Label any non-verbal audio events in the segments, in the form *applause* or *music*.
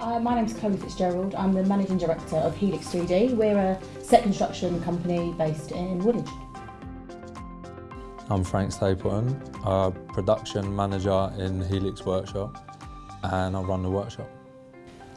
Uh, my name's Chloe Fitzgerald. I'm the Managing Director of Helix 3D. We're a set construction company based in Woolwich. I'm Frank Stapleton, a production manager in Helix Workshop and I run the workshop.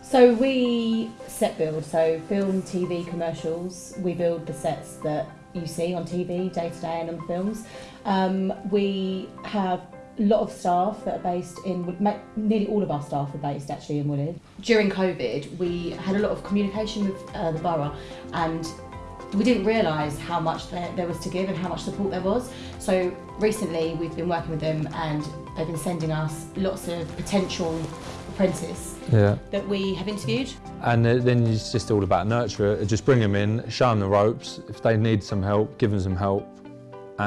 So we set build, so film, TV, commercials. We build the sets that you see on TV day to day and on films. Um, we have a lot of staff that are based in, nearly all of our staff are based actually in Woolwich. During COVID, we had a lot of communication with uh, the borough and we didn't realise how much there, there was to give and how much support there was. So recently we've been working with them and they've been sending us lots of potential apprentices yeah. that we have interviewed. And then it's just all about nurture Just bring them in, show them the ropes. If they need some help, give them some help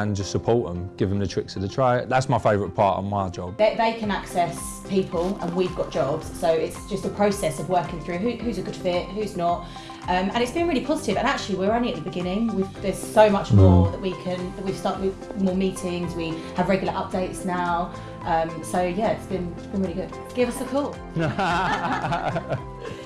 and just support them, give them the tricks of the trade. That's my favourite part of my job. They, they, can access people and we've got jobs, so it's just a process of working through who, who's a good fit, who's not. Um, and it's been really positive. and actually we're only at the beginning. We've, there's so much mm. more that we can, that we've started with more meetings, we have regular updates now. Um, so yeah, it's been, it's been really good. Give us a call. *laughs* *laughs*